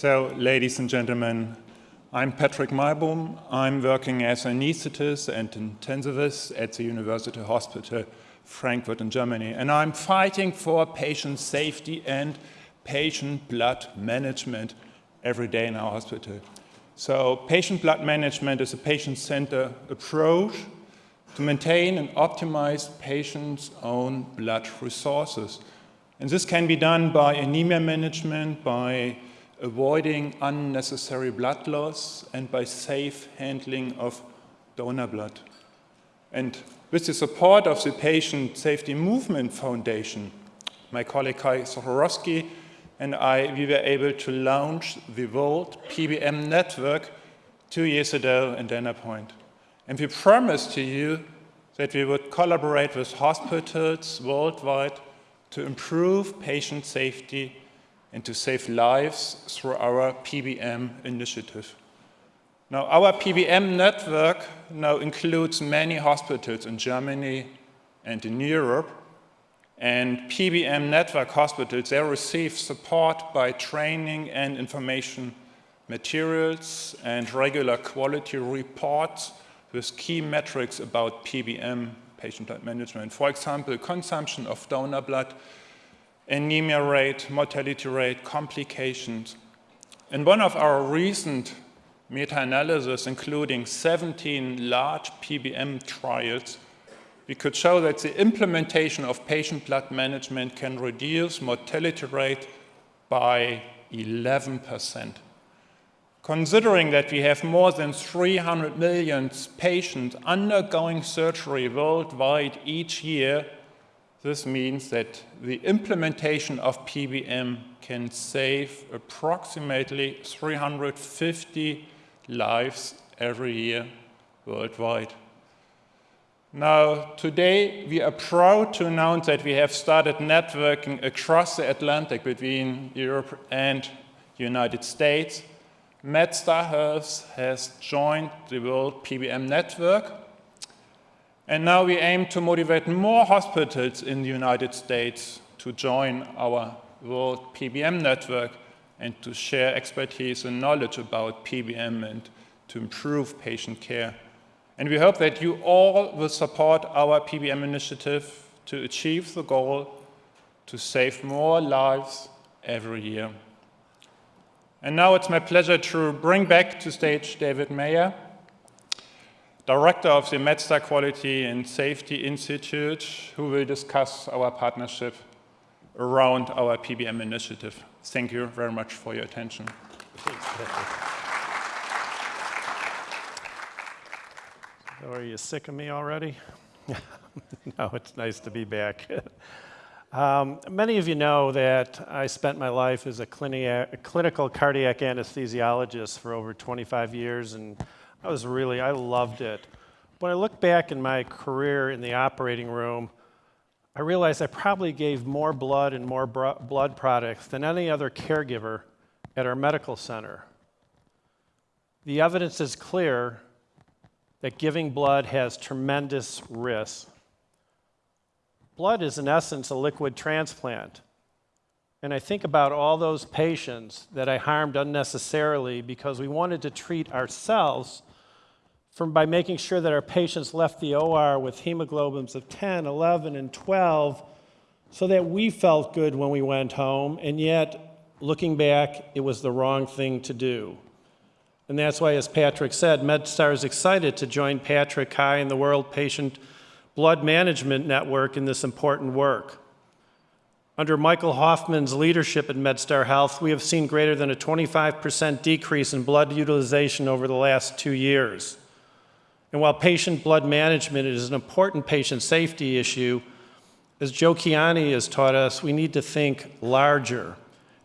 So, ladies and gentlemen, I'm Patrick Meybohm. I'm working as an anesthetist and intensivist at the University Hospital Frankfurt in Germany. And I'm fighting for patient safety and patient blood management every day in our hospital. So patient blood management is a patient-centered approach to maintain and optimize patients' own blood resources. And this can be done by anemia management, by avoiding unnecessary blood loss and by safe handling of donor blood. And with the support of the Patient Safety Movement Foundation, my colleague Kai Zacharowski and I, we were able to launch the World PBM Network two years ago in Dana Point. And we promised to you that we would collaborate with hospitals worldwide to improve patient safety and to save lives through our PBM initiative. Now, our PBM network now includes many hospitals in Germany and in Europe, and PBM network hospitals, they receive support by training and information materials and regular quality reports with key metrics about PBM patient blood management. For example, consumption of donor blood, anemia rate, mortality rate, complications. In one of our recent meta-analysis, including 17 large PBM trials, we could show that the implementation of patient blood management can reduce mortality rate by 11%. Considering that we have more than 300 million patients undergoing surgery worldwide each year, this means that the implementation of PBM can save approximately 350 lives every year worldwide. Now, today we are proud to announce that we have started networking across the Atlantic between Europe and the United States. MedStar Health has joined the World PBM Network and now we aim to motivate more hospitals in the United States to join our World PBM network and to share expertise and knowledge about PBM and to improve patient care. And we hope that you all will support our PBM initiative to achieve the goal to save more lives every year. And now it's my pleasure to bring back to stage David Mayer, director of the MedStar Quality and Safety Institute, who will discuss our partnership around our PBM initiative. Thank you very much for your attention. are you sick of me already? no, it's nice to be back. um, many of you know that I spent my life as a, clini a clinical cardiac anesthesiologist for over 25 years and I was really, I loved it. When I look back in my career in the operating room, I realized I probably gave more blood and more blood products than any other caregiver at our medical center. The evidence is clear that giving blood has tremendous risks. Blood is, in essence, a liquid transplant. And I think about all those patients that I harmed unnecessarily because we wanted to treat ourselves from by making sure that our patients left the OR with hemoglobins of 10, 11, and 12 so that we felt good when we went home, and yet, looking back, it was the wrong thing to do. And that's why, as Patrick said, MedStar is excited to join Patrick Kai and the World Patient Blood Management Network in this important work. Under Michael Hoffman's leadership at MedStar Health, we have seen greater than a 25% decrease in blood utilization over the last two years. And while patient blood management is an important patient safety issue, as Joe Kiani has taught us, we need to think larger.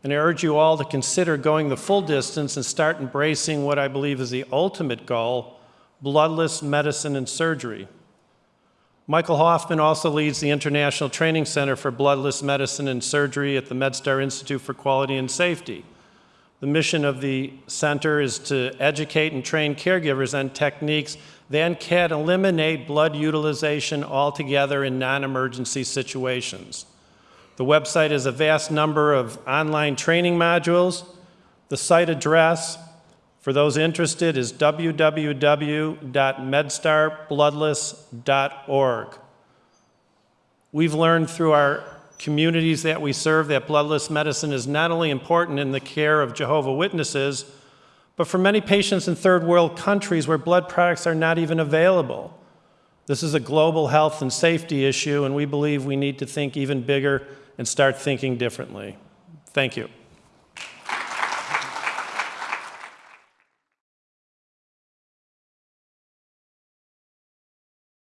And I urge you all to consider going the full distance and start embracing what I believe is the ultimate goal, bloodless medicine and surgery. Michael Hoffman also leads the International Training Center for Bloodless Medicine and Surgery at the MedStar Institute for Quality and Safety. The mission of the center is to educate and train caregivers on techniques that can eliminate blood utilization altogether in non-emergency situations. The website has a vast number of online training modules. The site address for those interested is www.medstarbloodless.org. We've learned through our communities that we serve that bloodless medicine is not only important in the care of Jehovah Witnesses, but for many patients in third world countries where blood products are not even available. This is a global health and safety issue, and we believe we need to think even bigger and start thinking differently. Thank you.